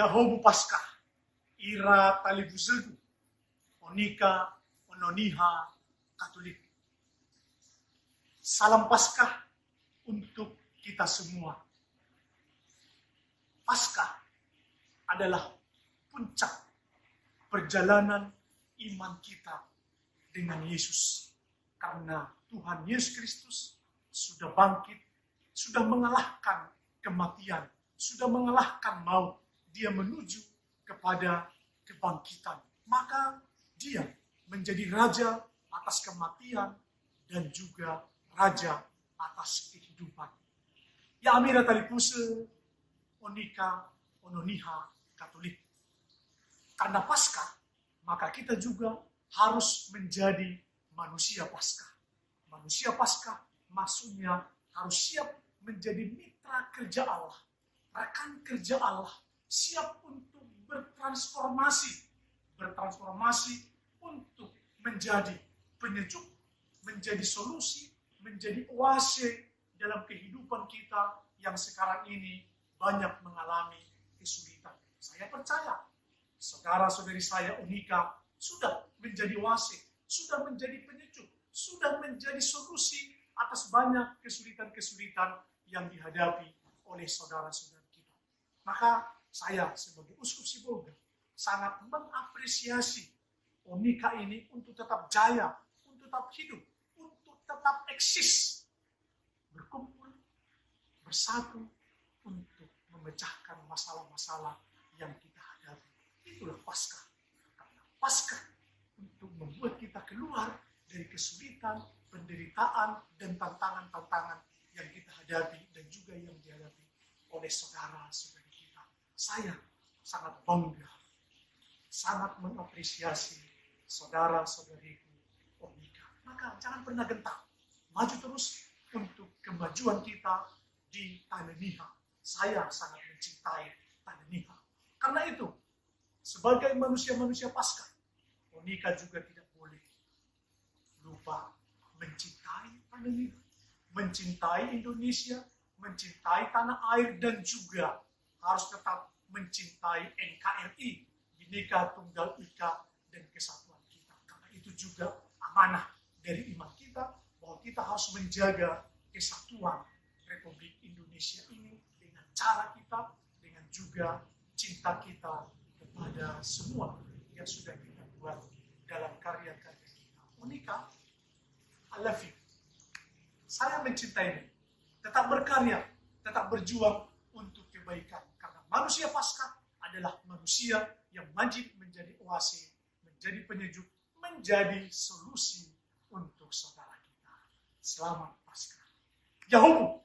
Yahobu Paskah, Ira Talibuzegu, Onika, Ononiha, Katolik. Salam Paskah untuk kita semua. Paskah adalah puncak perjalanan iman kita dengan Yesus. Karena Tuhan Yesus Kristus sudah bangkit, sudah mengalahkan kematian, sudah mengalahkan maut. Dia menuju kepada kebangkitan. Maka dia menjadi raja atas kematian dan juga raja atas kehidupan. Ya Amira Talipuse, Onika, Ononiha, Katolik. Karena Paskah, maka kita juga harus menjadi manusia Paskah. Manusia Paskah maksudnya harus siap menjadi mitra kerja Allah, rekan kerja Allah, siap untuk bertransformasi, bertransformasi untuk menjadi penyejuk, menjadi solusi, menjadi oase dalam kehidupan kita yang sekarang ini banyak mengalami kesulitan. Saya percaya, saudara-saudari saya Unika sudah menjadi oase, sudah menjadi penyejuk, sudah menjadi solusi atas banyak kesulitan-kesulitan yang dihadapi oleh saudara-saudara kita. Maka saya sebagai Uskup Sibolga sangat mengapresiasi Onika ini untuk tetap jaya, untuk tetap hidup, untuk tetap eksis, berkumpul, bersatu, untuk memecahkan masalah-masalah yang kita hadapi. Itulah Paskah. Karena Paskah untuk membuat kita keluar dari kesulitan, penderitaan, dan tantangan-tantangan yang kita hadapi dan juga yang dihadapi oleh saudara-saudara saya sangat bangga, sangat mengapresiasi saudara-saudariku Omika. Maka jangan pernah gentar, maju terus untuk kemajuan kita di tanah Niha. Saya sangat mencintai tanah Niha. Karena itu, sebagai manusia-manusia pasca, Monika juga tidak boleh lupa mencintai tanah mencintai Indonesia, mencintai tanah air, dan juga harus tetap mencintai NKRI, Bhinneka Tunggal Ika, dan kesatuan kita. Karena itu juga amanah dari iman kita, bahwa kita harus menjaga kesatuan Republik Indonesia ini dengan cara kita, dengan juga cinta kita kepada semua yang sudah kita buat dalam karya-karya kita. Monika, I love you. Saya mencintai Tetap berkarya, tetap berjuang untuk kebaikan Manusia pasca adalah manusia yang wajib menjadi oase, menjadi penyejuk, menjadi solusi untuk saudara kita. Selamat pasca. Yahoo!